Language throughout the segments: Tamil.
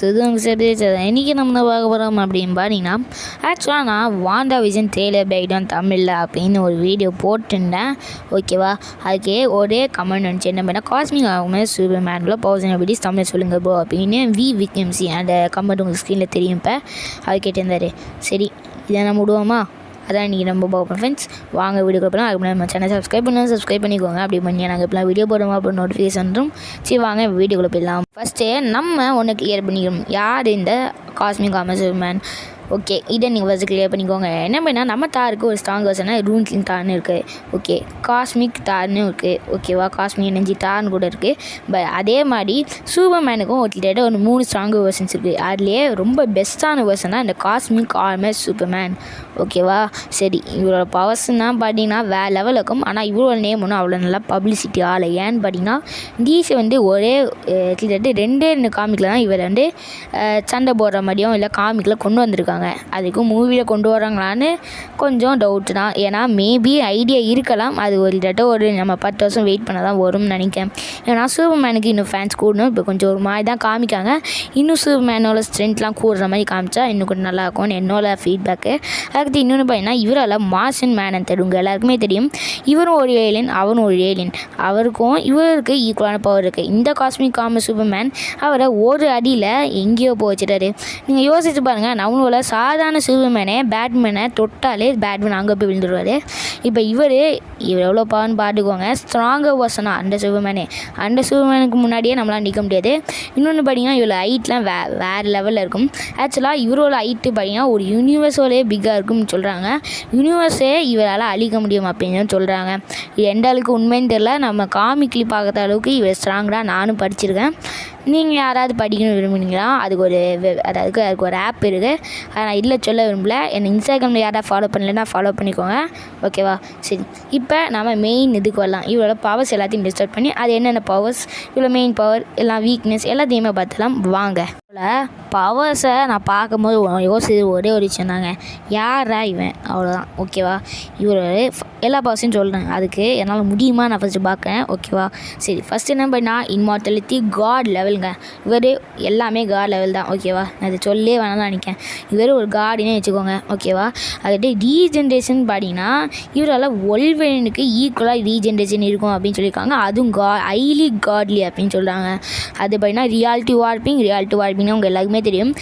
இதுவும் சேர்த்து சரி இன்றைக்கி நம்ம பார்க்க போகிறோம் அப்படின்னு பார்த்தீங்கன்னா ஆக்சுவலாக நான் வாண்டா விஜன் ட்ரெய்லர் பேக்டான் தமிழில் அப்படின்னு ஒரு வீடியோ போட்டிருந்தேன். ஓகேவா அதுக்கே ஒரே கமெண்ட் வந்துச்சு. என்ன பண்ணால் காஸ்மிக் ஆகுமே சூப்பர் மேனில் பவுசன் எப்படிஸ் தமிழ் சொல்லுங்கள் போ அப்படின்னு வி விக்எம்சி அந்த கமெண்ட் உங்களுக்கு ஸ்க்ரீனில் தெரியும் இப்போ. அது கேட்டிருந்தாரு. சரி இதை நம்ம விடுவோமா? அதான் இன்றைக்கி நம்ம பார்ப்போம் ஃப்ரெண்ட்ஸ் வாங்க வீடியோ போகலாம் அதுக்கு நம்ம சேனல் சப்ஸ்கிரைப் பண்ணி சப்ஸ்கிரைப் பண்ணிக்கோங்க. அப்படி பண்ணி நாங்கள் இப்போலாம் வீடியோ போடுவோம் அப்போ நோட்டிஃபிகேஷன் வந்துடும் சரி வாங்க வீடியோக்குள்ளே போயிடலாம். ஃபஸ்ட்டு நம்ம ஒன்று கிளியர் பண்ணிக்கணும். யார் இந்த காஸ்மிக் காமர்ஸ் மேன் ஓகே இதை நீங்கள் ஃபஸ்ட்டு கிளியர் பண்ணிக்கோங்க. என்ன பண்ணால் நம்ம தாருக்கு ஒரு ஸ்ட்ராங் வெர்ஷனாக ரூன்கிங் தார்னு இருக்குது ஓகே காஸ்மிக் தார்னு இருக்குது ஓகேவா காஸ்மிக் எனர்ஜி தார்னு கூட இருக்குது பட் அதே மாதிரி சூப்பர் மேனுக்கும் ஒரு கிட்டத்தட்ட ஒரு மூணு ஸ்ட்ராங் வெர்ஷன்ஸ் இருக்குது அதுலேயே ரொம்ப பெஸ்ட்டான வெர்ஷன் தான் இந்த காஸ்மிக் ஆர்மர் சூப்பர் மேன் ஓகேவா? சரி இவரோட பவர்ஸ்னால் பார்த்தீங்கன்னா வேறு லெவல் இருக்கும் ஆனால் இவரோட நேம் ஒன்றும் அவ்வளோ நல்லா பப்ளிசிட்டி ஆகலை. ஏன்னு பார்த்தீங்கன்னா டிசி வந்து ஒரே கிட்டத்தட்ட ரெண்டே ரெண்டு காமிக்கில் தான் இவர் வந்து சண்டை போடுற மாதிரியும் இல்லை காமிக்கில் கொண்டு வந்திருக்காங்க. அதுக்கும் மூவியில் கொண்டு வராங்களான்னு கொஞ்சம் டவுட் தான். ஏன்னா மேபி ஐடியா இருக்கலாம். அது ஒரு கிட்டத்தட்ட ஒரு நம்ம பத்து வருஷம் வெயிட் பண்ண தான் வரும்னு நினைக்கிறேன். ஏன்னா சூப்பர்மேனுக்கு இன்னும் ஃபேன்ஸ் கூடணும். இப்போ கொஞ்சம் ஒரு மாதிரி தான் காமிக்காங்க. இன்னும் சூப்பர்மேனோட ஸ்ட்ரென்த்லாம் கூடுற மாதிரி காமிச்சா இன்னும் கொஞ்சம் நல்லா இருக்கும்னு என்னோட ஃபீட்பேக்கு அதுக்கு இன்னொன்று பார்த்தீங்கன்னா இவரால் மார்ஷன் மேனன் உங்கள் எல்லாருக்குமே தெரியும். இவரும் ஒரு ஏலியன் அவரும் ஒரு ஏலியன் அவருக்கும் இவருக்கு ஈக்குவலான பவர் இருக்குது இந்த காஸ்மிக் காம சூப்பர் மேன் அவரை ஒரு அடியில் எங்கேயோ போச்சுட்டாரு வச்சுட்டாரு. நீங்கள் யோசிச்சு பாருங்கள் நம்மளோட சாதாரண சூப்பர் மேனே பேட்மேனை தொட்டாலே பேட்மேன் அங்கே போய் விழுந்துருவார். இப்போ இவர் இவர் எவ்வளோ பவர்னு பாட்டுக்கோங்க ஸ்ட்ராங்காக பர்சனாக அந்த சூப்பர்மேனே அந்த சூப்பர்மேனுக்கு முன்னாடியே நம்மளால் நிற்க முடியாது. இன்னொன்று பார்த்தீங்கன்னா இவ்வளோ ஹைட்லாம் வே வேறு லெவலில் இருக்கும். ஆக்சுவலாக இவரோட ஹைட்டு பார்த்தீங்கன்னா ஒரு யூனிவர்ஸோடய பிக்காக இருக்கும்னு சொல்கிறாங்க யூனிவர்ஸே இவரால் அழிக்க முடியும் அப்படின்னு சொல்கிறாங்க இது எந்த அளவுக்கு உண்மைன்னு தெரில நம்ம காமிக்லி பார்க்குற அளவுக்கு இவர் ஸ்ட்ராங்காக நானும் படிச்சிருக்கேன். நீங்கள் யாராவது படிக்கணும் விரும்புனீங்களா? அதுக்கு ஒரு வெ- அதாவது அதுக்கு ஒரு ஆப் இருக்குது அதை நான் இல்லை சொல்ல விரும்பல. என்னை இன்ஸ்டாகிராமில் யாராவது ஃபாலோ பண்ணலைன்னா ஃபாலோ பண்ணிக்கோங்க. ஓகேவா சரி. இப்போ நம்ம மெயின் இதுக்கு வரலாம். இவரோட பவர்ஸ் எல்லாத்தையும் டிஸ்டர்ப் பண்ணி அது என்னென்ன பவர்ஸ் இவ்வளோ மெயின் பவர் எல்லாம் வீக்னஸ் எல்லாத்தையுமே பார்த்துலாம் வாங்க. பவர்ஸை நான் பார்க்கும்போது யோசிச்சு ஒரே ஒரு விஷயம் தாங்க. யாரா இவன்? அவ்வளோதான் ஓகேவா இவர் எல்லா பவர்ஸையும் சொல்கிறேன் அதுக்கு என்னால் முடியுமா? நான் ஃபஸ்ட்டு பார்க்குறேன். ஓகேவா சரி. ஃபஸ்ட்டு என்ன பண்ணால் இன்மார்டலிட்டி காட் லெவலுங்க இவர் எல்லாமே காட் லெவல் தான் ஓகேவா நான் அதை சொல்லே வேணாம்னு நினைக்கேன் இவர் ஒரு காடினே வச்சுக்கோங்க ஓகேவா அதுட்டு ரீஜென்ரேஷன் பார்த்தீங்கன்னா இவரால் ஒல்வெனுக்கு ஈக்குவலாக ரீஜென்ரேஷன் இருக்கும் அப்படின்னு சொல்லியிருக்காங்க. அதுவும் கா ஹைலி காட்லி அப்படின்னு சொல்கிறாங்க அது பார்த்தீங்கன்னா ரியாலிட்டி வார்ப்பிங் ரியாலிட்டி வார்பிங்னு அவங்க எல்லாருக்குமே தெரியும்.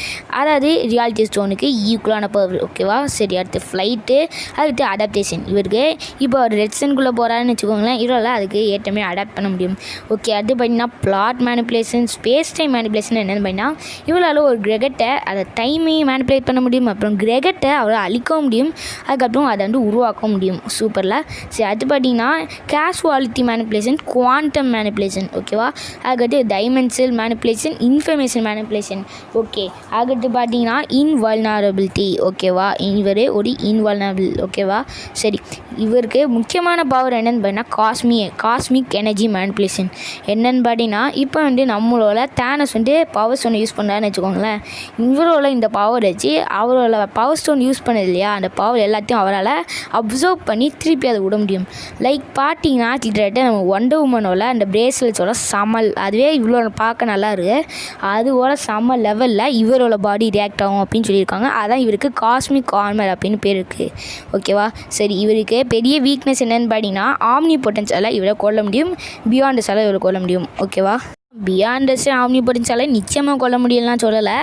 அதாவது ரியாலிட்டி ஸ்டோனுக்கு ஈக்குவலான பவர் ஓகேவா சரி அடுத்து ஃப்ளைட்டு அடுத்து அடாப்டேஷன் இவருக்கு இப்போ ஒரு ரெட்சன்குள்ளே போகிறாருன்னு வச்சுக்கோங்களேன் இவரால் அதுக்கு ஏற்றமே அடாப்ட் பண்ண முடியும். ஓகே அது பார்த்தீங்கன்னா plot manipulation space time manipulation என்னென்னு பார்த்தீங்கன்னா இவளால் ஒரு கிரகத்தை அதை டைமையும் மேனிபுலேட் பண்ண முடியும். அப்புறம் கிரகத்தை அவரால் அழிக்கவும் முடியும். அதுக்கப்புறம் அதை வந்து உருவாக்க முடியும். சூப்பரில் சரி அது பார்த்தீங்கன்னா கேஷுவாலிட்டி மேனிப்புலேஷன் குவாண்டம் மேனிப்புலேஷன் ஓகேவா அதுக்கடுத்து dimensional manipulation information manipulation okay அதுக்கடுத்து பார்த்தீங்கன்னா இன்வால்னரபிலிட்டி ஓகேவா இவர் ஒரு இன்வால்னபிள் ஓகேவா சரி இவருக்கு முக்கியமான பவர் என்னென்னு பார்த்தீங்கன்னா காஸ்மி காஸ்மிக் எனர்ஜி மேனிப்புலேஷன் என்னென்னு பார்த்தீங்கன்னா இப்போ வந்து நம்மளோட தேனஸ் வந்து பவர் ஸ்டோன் யூஸ் பண்ணுறான்னு வச்சுக்கோங்களேன். இவரோட இந்த பவர் வச்சு அவரோட பவர் ஸ்டோன் யூஸ் பண்ணது இல்லையா? அந்த பவர் எல்லாத்தையும் அவரால் அப்சர்வ் பண்ணி திருப்பி அதை விட முடியும். லைக் பார்த்தீங்கன்னா கிட்டத்தட்ட நம்ம ஒண்டர் உமனோட அந்த பிரேஸ்லெட்ஸோட சமல் அதுவே இவ்வளோ பார்க்க நல்லா இருக்கு. அதுவோட சம லெவலில் இவரோட பாடி ரியாக்ட் ஆகும் அப்படின்னு சொல்லியிருக்காங்க. அதான் இவருக்கு காஸ்மிக் ஆர்மர் அப்படின்னு பேர் இருக்குது ஓகேவா சரி இவருக்கு பெரிய வீக்னஸ் என்னென்னு பார்த்தீங்கன்னா ஆம்னி பொட்டன்ஷியலாக இவரை கொல்ல முடியும். பியாண்டஸால் இவரை கொள்ள முடியும். ஓகேவா பியாண்டஸ் ஆம்னி படிச்சாலே நிச்சயமாக கொல்ல முடியலாம் சொல்லலை.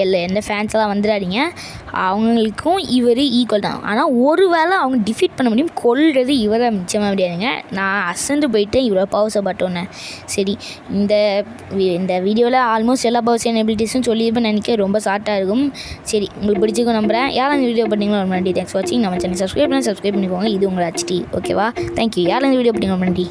இல்லை எந்த ஃபேன்ஸெல்லாம் வந்துடாதீங்க. அவங்களுக்கும் இவர் ஈக்குவல் தான். ஆனால் ஒரு வேளை அவங்க டிஃபீட் பண்ண முடியும் கொள்வது இவரை நிச்சயமாக முடியாதுங்க. நான் அசந்து போயிட்டேன் இவ்வளோ பவர்ஸை பட்டோன்னே. சரி இந்த இந்த வீடியோவில் ஆல்மோஸ்ட் எல்லா பவர்ஸ் எபிலிட்டிஸும் சொல்லியிருப்பேன் நினைக்க ரொம்ப ஷார்ட்டாக இருக்கும். சரி உங்களுக்கு பிடிச்சிக்கும் நம்புகிறேன் யாரும் இந்த வீடியோ பண்ணிங்களோ ரொம்ப நன்றி. தேங்க்ஸ் வாட்சிங் நம்ம சேனல் சப்ஸ்கிரைப் பண்ணி சப்ஸ்கிரைப் பண்ணிக்கோங்க. இது உங்களை ஹச்டி ஓகேவா தேங்க்யூ யாரும் இந்த வீடியோ பண்ணிங்க ரொம்ப நன்றி.